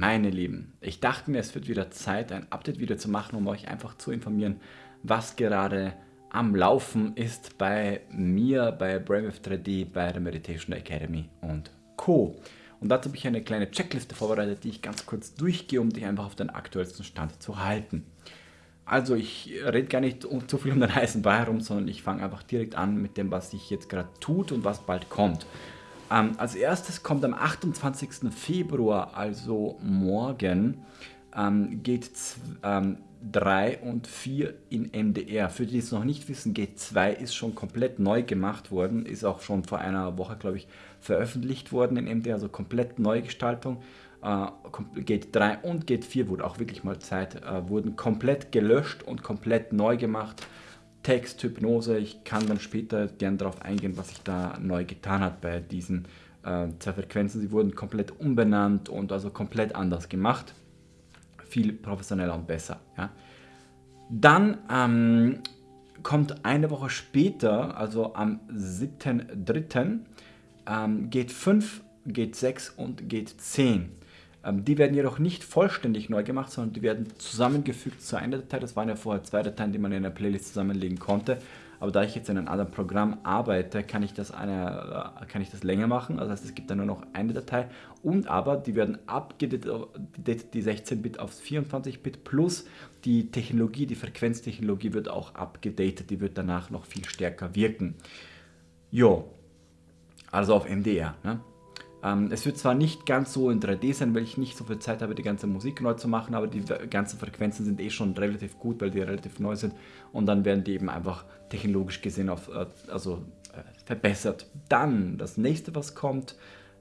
Meine Lieben, ich dachte mir, es wird wieder Zeit, ein Update-Video zu machen, um euch einfach zu informieren, was gerade am Laufen ist bei mir, bei Brainwave 3D, bei der Meditation Academy und Co. Und dazu habe ich eine kleine Checkliste vorbereitet, die ich ganz kurz durchgehe, um dich einfach auf den aktuellsten Stand zu halten. Also ich rede gar nicht zu viel um den heißen Brei herum, sondern ich fange einfach direkt an mit dem, was sich jetzt gerade tut und was bald kommt. Ähm, als erstes kommt am 28. Februar, also morgen, ähm, geht ähm, 3 und 4 in MDR. Für die, die es noch nicht wissen, G2 ist schon komplett neu gemacht worden, ist auch schon vor einer Woche, glaube ich, veröffentlicht worden in MDR, also komplett Neugestaltung. Äh, Gate 3 und Gate 4 wurde auch wirklich mal Zeit, äh, wurden komplett gelöscht und komplett neu gemacht. Text, Hypnose, ich kann dann später gern darauf eingehen, was sich da neu getan hat bei diesen äh, zwei Frequenzen. Sie wurden komplett umbenannt und also komplett anders gemacht. Viel professioneller und besser. Ja. Dann ähm, kommt eine Woche später, also am 7.3., ähm, geht 5, geht 6 und geht 10. Ähm, die werden jedoch nicht vollständig neu gemacht, sondern die werden zusammengefügt zu einer Datei. Das waren ja vorher zwei Dateien, die man in einer Playlist zusammenlegen konnte. Aber da ich jetzt in einem anderen Programm arbeite, kann ich das, eine, äh, kann ich das länger machen. Das heißt, es gibt dann nur noch eine Datei. Und aber die werden abgedatet, die 16-Bit aufs 24-Bit plus die Technologie, die Frequenztechnologie wird auch abgedatet. Die wird danach noch viel stärker wirken. Jo, also auf MDR. Ne? Ähm, es wird zwar nicht ganz so in 3D sein, weil ich nicht so viel Zeit habe, die ganze Musik neu zu machen, aber die ganzen Frequenzen sind eh schon relativ gut, weil die relativ neu sind und dann werden die eben einfach technologisch gesehen auf, äh, also, äh, verbessert. Dann, das nächste, was kommt,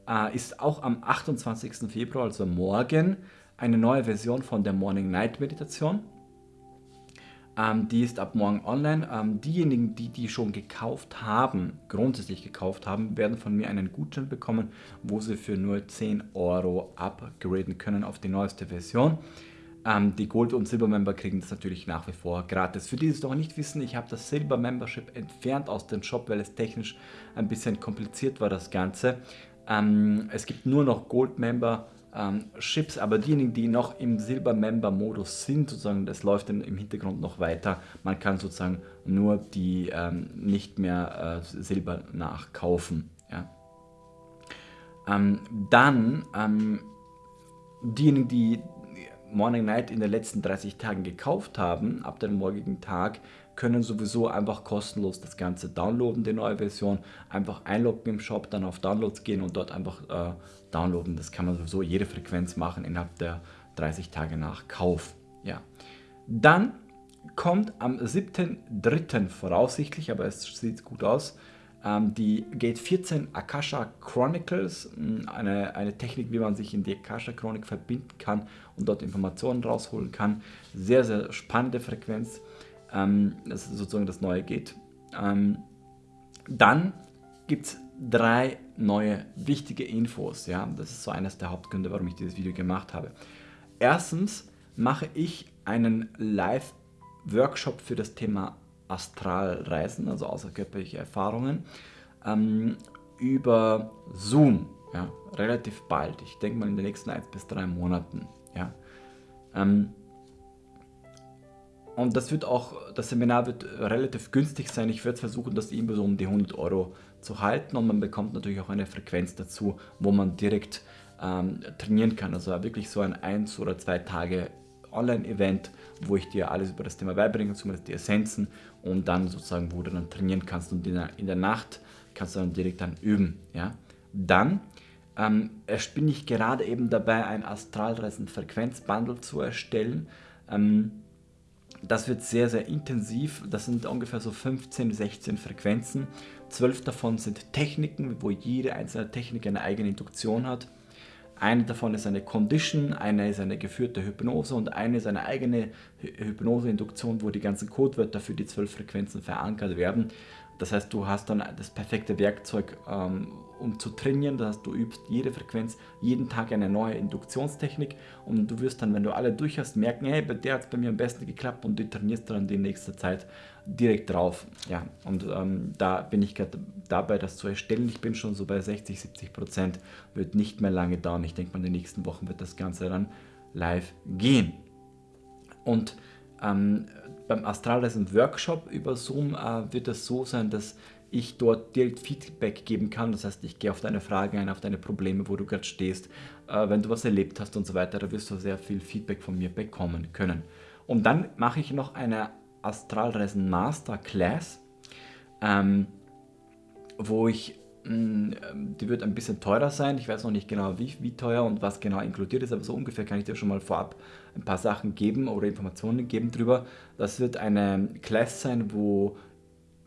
äh, ist auch am 28. Februar, also morgen, eine neue Version von der Morning-Night-Meditation. Ähm, die ist ab morgen online. Ähm, diejenigen, die die schon gekauft haben, grundsätzlich gekauft haben, werden von mir einen Gutschein bekommen, wo sie für nur 10 Euro upgraden können auf die neueste Version. Ähm, die Gold- und Silber-Member kriegen das natürlich nach wie vor gratis. Für die, die es noch nicht wissen, ich habe das Silber-Membership entfernt aus dem Shop, weil es technisch ein bisschen kompliziert war, das Ganze. Ähm, es gibt nur noch Gold-Member ähm, Chips, aber diejenigen, die noch im Silber-Member-Modus sind, sozusagen, das läuft im Hintergrund noch weiter. Man kann sozusagen nur die ähm, nicht mehr äh, Silber nachkaufen. Ja. Ähm, dann ähm, diejenigen, die Morning Night in den letzten 30 Tagen gekauft haben, ab dem morgigen Tag, können sowieso einfach kostenlos das Ganze downloaden, die neue Version. Einfach einloggen im Shop, dann auf Downloads gehen und dort einfach äh, downloaden. Das kann man sowieso jede Frequenz machen innerhalb der 30 Tage nach Kauf. Ja. Dann kommt am 7.3. voraussichtlich, aber es sieht gut aus, die Gate 14 Akasha Chronicles, hm, eine, eine Technik, wie man sich in die Akasha Chronik verbinden kann und dort Informationen rausholen kann. Sehr, sehr spannende Frequenz ähm, das ist sozusagen das neue geht. Ähm, dann gibt es drei neue wichtige Infos. Ja? Das ist so eines der Hauptgründe, warum ich dieses Video gemacht habe. Erstens mache ich einen Live-Workshop für das Thema Astralreisen, also außerkörperliche Erfahrungen, ähm, über Zoom. Ja? Relativ bald. Ich denke mal in den nächsten 1 bis 3 Monaten. Ja? Ähm, und das wird auch, das Seminar wird relativ günstig sein. Ich werde versuchen, das irgendwie so um die 100 Euro zu halten und man bekommt natürlich auch eine Frequenz dazu, wo man direkt ähm, trainieren kann. Also wirklich so ein 1 oder 2 Tage Online-Event, wo ich dir alles über das Thema beibringe, zumindest die Essenzen und dann sozusagen, wo du dann trainieren kannst und in der, in der Nacht kannst du dann direkt dann üben. Ja? Dann ähm, bin ich gerade eben dabei, ein Astralreisen-Frequenz-Bundle zu erstellen. Ähm, das wird sehr, sehr intensiv. Das sind ungefähr so 15, 16 Frequenzen. Zwölf davon sind Techniken, wo jede einzelne Technik eine eigene Induktion hat. Eine davon ist eine Condition, eine ist eine geführte Hypnose und eine ist eine eigene Hypnose-Induktion, wo die ganzen Codewörter für die zwölf Frequenzen verankert werden. Das heißt, du hast dann das perfekte Werkzeug, ähm, um zu trainieren. Das heißt, du übst jede Frequenz, jeden Tag eine neue Induktionstechnik und du wirst dann, wenn du alle durch hast, merken, hey, bei der hat es bei mir am besten geklappt und du trainierst dann die nächste Zeit direkt drauf. Ja, und ähm, da bin ich gerade dabei, das zu erstellen. Ich bin schon so bei 60, 70 Prozent, wird nicht mehr lange dauern. Ich denke mal, in den nächsten Wochen wird das Ganze dann live gehen. Und ähm, beim Astralreisen Workshop über Zoom äh, wird es so sein, dass ich dort direkt Feedback geben kann. Das heißt, ich gehe auf deine Fragen ein, auf deine Probleme, wo du gerade stehst, äh, wenn du was erlebt hast und so weiter. Da wirst du sehr viel Feedback von mir bekommen können. Und dann mache ich noch eine Astralreisen Masterclass, ähm, wo ich, die wird ein bisschen teurer sein. Ich weiß noch nicht genau, wie, wie teuer und was genau inkludiert ist, aber so ungefähr kann ich dir schon mal vorab ein paar Sachen geben oder Informationen geben drüber. Das wird eine Class sein, wo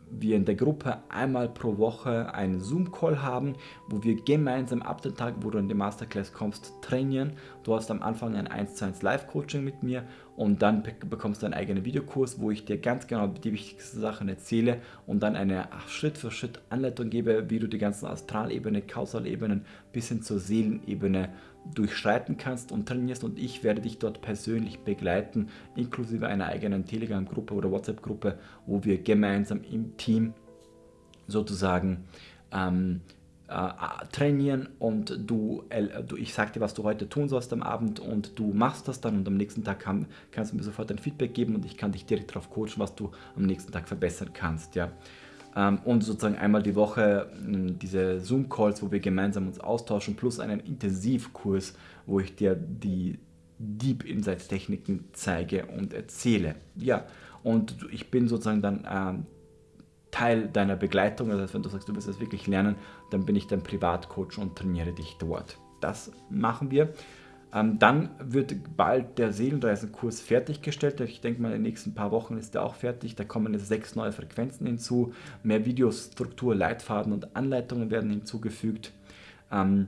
wir in der Gruppe einmal pro Woche einen Zoom-Call haben, wo wir gemeinsam ab dem Tag, wo du in die Masterclass kommst, trainieren. Du hast am Anfang ein 1 zu 1 Live-Coaching mit mir und dann bekommst du einen eigenen Videokurs, wo ich dir ganz genau die wichtigsten Sachen erzähle und dann eine Schritt für Schritt Anleitung gebe, wie du die ganzen Astralebene, Kausalebenen bis hin zur Seelenebene durchschreiten kannst und trainierst. Und ich werde dich dort persönlich begleiten, inklusive einer eigenen Telegram-Gruppe oder WhatsApp-Gruppe, wo wir gemeinsam im Team sozusagen ähm, äh, trainieren und du, äh, du, ich sage dir, was du heute tun sollst am Abend und du machst das dann und am nächsten Tag kann, kannst du mir sofort ein Feedback geben und ich kann dich direkt darauf coachen, was du am nächsten Tag verbessern kannst. Ja. Ähm, und sozusagen einmal die Woche diese Zoom-Calls, wo wir gemeinsam uns austauschen, plus einen Intensivkurs, wo ich dir die Deep Insights Techniken zeige und erzähle. Ja, und ich bin sozusagen dann ähm, Teil deiner Begleitung. Das heißt, wenn du sagst, du willst das wirklich lernen, dann bin ich dein Privatcoach und trainiere dich dort. Das machen wir. Ähm, dann wird bald der Seelenreisenkurs fertiggestellt. Ich denke mal, in den nächsten paar Wochen ist der auch fertig. Da kommen jetzt sechs neue Frequenzen hinzu. Mehr Videostruktur, Leitfaden und Anleitungen werden hinzugefügt. Ähm,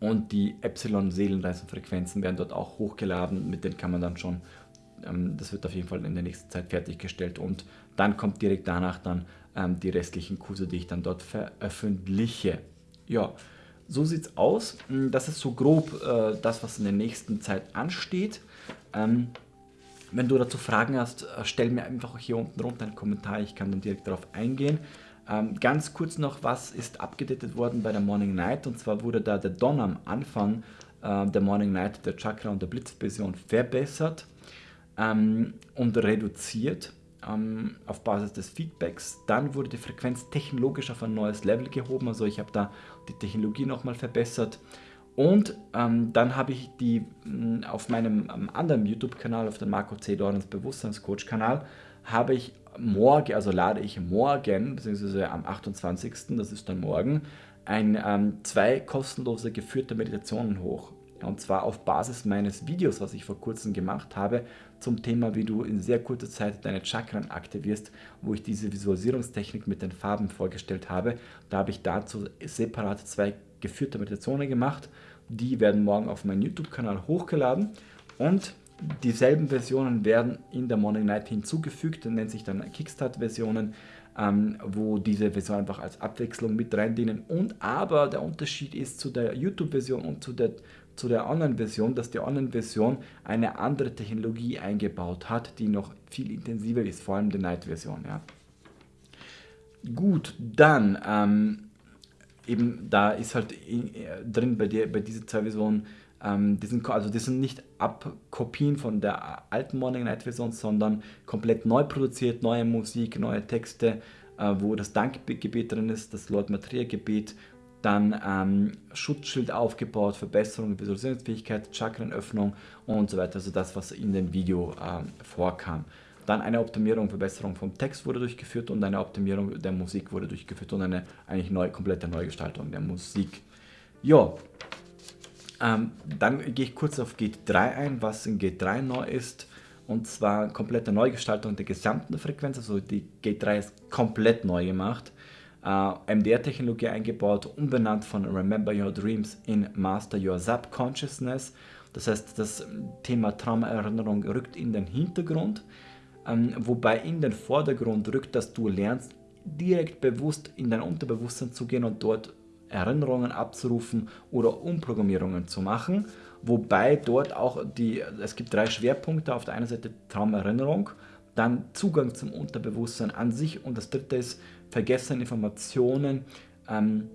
und die Epsilon-Seelenreisenfrequenzen werden dort auch hochgeladen. Mit denen kann man dann schon, ähm, das wird auf jeden Fall in der nächsten Zeit fertiggestellt. Und dann kommt direkt danach dann die restlichen Kurse, die ich dann dort veröffentliche. Ja, so sieht es aus. Hm, das ist so grob äh, das, was in der nächsten Zeit ansteht. Ähm, wenn du dazu Fragen hast, äh, stell mir einfach hier unten runter einen Kommentar, ich kann dann direkt darauf eingehen. Ähm, ganz kurz noch, was ist abgedatet worden bei der Morning Night? Und zwar wurde da der Don am Anfang äh, der Morning Night, der Chakra und der Blitzvision verbessert ähm, und reduziert ähm, auf Basis des Feedbacks. Dann wurde die Frequenz technologisch auf ein neues Level gehoben, also ich habe da die Technologie nochmal verbessert. Und ähm, dann habe ich die mh, mm, auf meinem ähm, anderen YouTube-Kanal, auf dem Marco C. Dornens Bewusstseinscoach-Kanal, habe ich morgen, also lade ich morgen, beziehungsweise am 28., das ist dann morgen, ein, ähm, zwei kostenlose geführte Meditationen hoch. Und zwar auf Basis meines Videos, was ich vor kurzem gemacht habe, zum Thema, wie du in sehr kurzer Zeit deine Chakren aktivierst, wo ich diese Visualisierungstechnik mit den Farben vorgestellt habe. Da habe ich dazu separat zwei geführte Meditationen gemacht. Die werden morgen auf meinen YouTube-Kanal hochgeladen und dieselben Versionen werden in der Morning Night hinzugefügt, das nennt sich dann Kickstart-Versionen, ähm, wo diese Versionen einfach als Abwechslung mit rein dienen. Und aber der Unterschied ist zu der YouTube-Version und zu der zu der Online-Version, dass die Online-Version eine andere Technologie eingebaut hat, die noch viel intensiver ist, vor allem die Night-Version. Ja. Gut, dann ähm, eben da ist halt in, äh, drin bei, dir, bei diesen zwei Versionen, ähm, die, sind, also die sind nicht Abkopien von der alten Morning Night Version, sondern komplett neu produziert, neue Musik, neue Texte, äh, wo das Dankgebet drin ist, das Lord Maria Gebet dann ähm, Schutzschild aufgebaut, Verbesserung der Visualisierungsfähigkeit, Chakrenöffnung und so weiter, also das, was in dem Video ähm, vorkam. Dann eine Optimierung, Verbesserung vom Text wurde durchgeführt und eine Optimierung der Musik wurde durchgeführt und eine eigentlich neu, komplette Neugestaltung der Musik. Ja, ähm, dann gehe ich kurz auf Gate 3 ein, was in Gate 3 neu ist. Und zwar komplette Neugestaltung der gesamten Frequenz, also die Gate 3 ist komplett neu gemacht äh, MDR-Technologie eingebaut, umbenannt von Remember Your Dreams in Master Your Subconsciousness. Das heißt, das Thema Traumaerinnerung rückt in den Hintergrund, ähm, wobei in den Vordergrund rückt, dass du lernst, direkt bewusst in dein Unterbewusstsein zu gehen und dort Erinnerungen abzurufen oder Umprogrammierungen zu machen. Wobei dort auch die, es gibt drei Schwerpunkte. Auf der einen Seite Traumerinnerung, dann Zugang zum Unterbewusstsein an sich und das dritte ist vergessene Informationen ähm,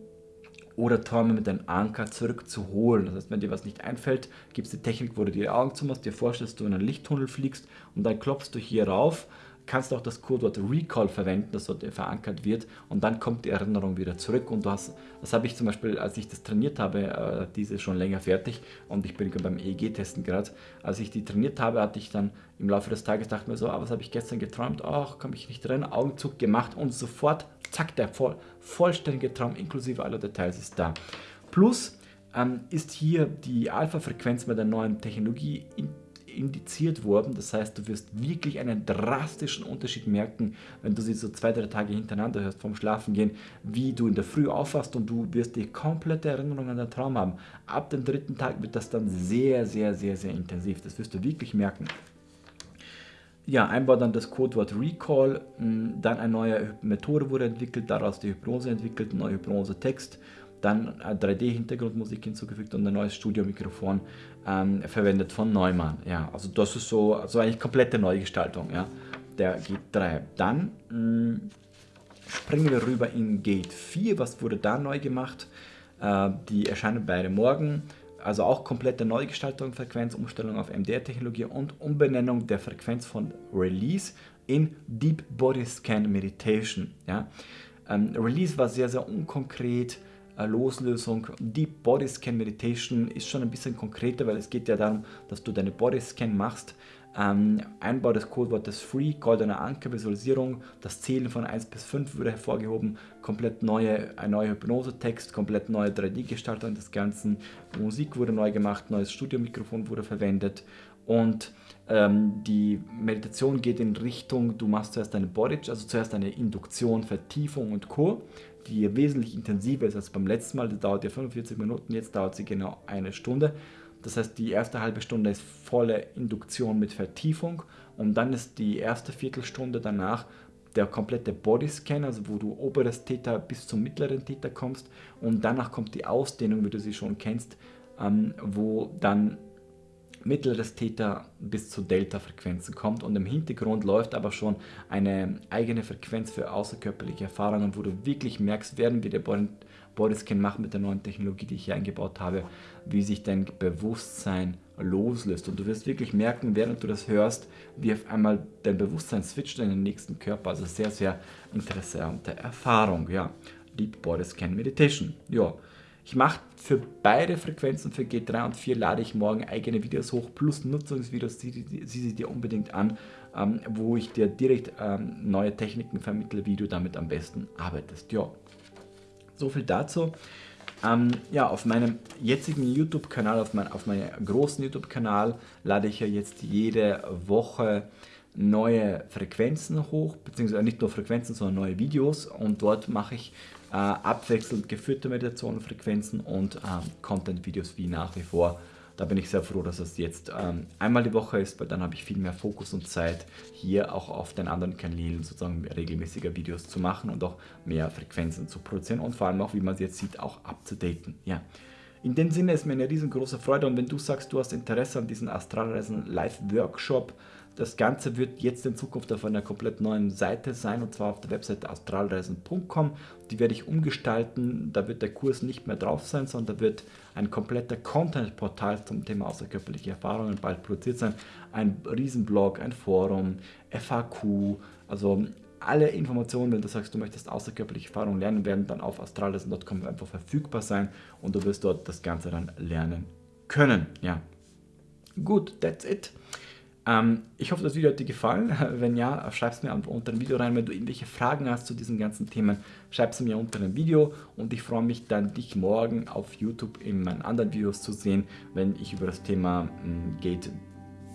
oder Träume mit einem Anker zurückzuholen. Das heißt, wenn dir was nicht einfällt, gibt es die Technik, wo du die Augen zumachst, dir vorstellst, du in einen Lichttunnel fliegst und dann klopfst du hier rauf kannst auch das Codewort Recall verwenden, das dort verankert wird. Und dann kommt die Erinnerung wieder zurück. Und du hast, das habe ich zum Beispiel, als ich das trainiert habe, äh, diese schon länger fertig. Und ich bin beim EEG-Testen gerade, als ich die trainiert habe, hatte ich dann im Laufe des Tages gedacht mir so, ah, was habe ich gestern geträumt, ach, kann mich nicht erinnern, Augenzug gemacht und sofort, zack, der voll, vollständige Traum inklusive aller Details ist da. Plus ähm, ist hier die Alpha-Frequenz mit der neuen Technologie in indiziert worden. Das heißt, du wirst wirklich einen drastischen Unterschied merken, wenn du sie so zwei, drei Tage hintereinander hörst vom Schlafengehen, wie du in der Früh aufwachst und du wirst die komplette Erinnerung an den Traum haben. Ab dem dritten Tag wird das dann sehr, sehr, sehr, sehr intensiv. Das wirst du wirklich merken. Ja, einmal dann das Codewort Recall, hm, dann eine neue Methode wurde entwickelt, daraus die Hypnose entwickelt, ein neuer Hypnose-Text dann 3D-Hintergrundmusik hinzugefügt und ein neues Studiomikrofon ähm, verwendet von Neumann. Ja, also das ist so also eigentlich komplette Neugestaltung ja, der Gate 3. Dann mh, mm, springen wir rüber in Gate 4. Was wurde da neu gemacht? Äh, die erscheinen beide morgen. Also auch komplette Neugestaltung, Frequenzumstellung auf MDR-Technologie und Umbenennung der Frequenz von Release in Deep Body Scan Meditation. Ja. Ähm, Release war sehr, sehr unkonkret. Äh, Loslösung. Deep Body Scan Meditation ist schon ein bisschen konkreter, weil es geht ja darum, dass du deine Body Scan machst. Ähm, Einbau des Codewortes Free, goldener Anker, Visualisierung, das Zählen von 1 bis 5 wurde hervorgehoben, komplett neue, ein neuer Hypnose-Text, komplett neue 3D-Gestaltung des Ganzen, Musik wurde neu gemacht, neues Studiomikrofon wurde verwendet. Und ähm, die Meditation geht in Richtung, du machst zuerst eine Body, also zuerst eine Induktion, Vertiefung und Co die wesentlich intensiver ist als beim letzten Mal. Die dauert ja 45 Minuten, jetzt dauert sie genau eine Stunde. Das heißt, die erste halbe Stunde ist volle Induktion mit Vertiefung und dann ist die erste Viertelstunde danach der komplette Bodyscan, also wo du oberes Theta bis zum mittleren Theta kommst und danach kommt die Ausdehnung, wie du sie schon kennst, ähm, wo dann mittleres Theta bis zu Delta-Frequenzen kommt und im Hintergrund läuft aber schon eine eigene Frequenz für außerkörperliche Erfahrungen, wo du wirklich merkst, werden wir der Bodyscan machen mit der neuen Technologie, die ich hier eingebaut habe, wie sich dein Bewusstsein loslöst und du wirst wirklich merken, während du das hörst, wie auf einmal dein Bewusstsein switcht in den nächsten Körper, also sehr, sehr interessante Erfahrung, ja. Deep Body Scan Meditation, ja. Ich mache für beide Frequenzen, für G3 und 4 lade ich morgen eigene Videos hoch, plus Nutzungsvideos, sieh, sie dir unbedingt an, ähm, wo ich dir direkt ähm, neue Techniken vermittle, wie du damit am besten arbeitest. Ja, so viel dazu. Ähm, ja, auf meinem jetzigen YouTube-Kanal, auf, mein, auf meinem großen YouTube-Kanal lade ich ja jetzt jede Woche neue Frequenzen hoch, beziehungsweise nicht nur Frequenzen, sondern neue Videos und dort mache ich äh, abwechselnd geführte Meditationenfrequenzen und ähm, Content-Videos wie nach wie vor. Da bin ich sehr froh, dass es jetzt ähm, einmal die Woche ist, weil dann habe ich viel mehr Fokus und Zeit, hier auch auf den anderen Kanälen sozusagen regelmäßiger Videos zu machen und auch mehr Frequenzen zu produzieren und vor allem auch, wie man es jetzt sieht, auch abzudaten. Ja. In dem Sinne ist mir eine riesengroße Freude und wenn du sagst, du hast Interesse an diesem Astralreisen Live-Workshop, das Ganze wird jetzt in Zukunft auf einer komplett neuen Seite sein und zwar auf der Webseite astralreisen.com. Die werde ich umgestalten. Da wird der Kurs nicht mehr drauf sein, sondern da wird ein kompletter Content-Portal zum Thema außerkörperliche Erfahrungen bald produziert sein. Ein Riesenblog, ein Forum, FAQ, also alle Informationen, wenn du sagst, du möchtest außerkörperliche Erfahrungen lernen, werden dann auf astralreisen.com einfach verfügbar sein und du wirst dort das Ganze dann lernen können. Ja. Gut, that's it. Ähm, ich hoffe, das Video hat dir gefallen. Wenn ja, schreib es mir unter dem Video rein. Wenn du irgendwelche Fragen hast zu diesen ganzen Themen, schreib es mir unter dem Video. Und ich freue mich dann, dich morgen auf YouTube in meinen anderen Videos zu sehen, wenn ich über das Thema hm, Gate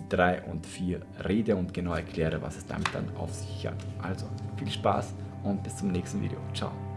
3 und 4 rede und genau erkläre, was es damit dann auf sich hat. Also, viel Spaß und bis zum nächsten Video. Ciao.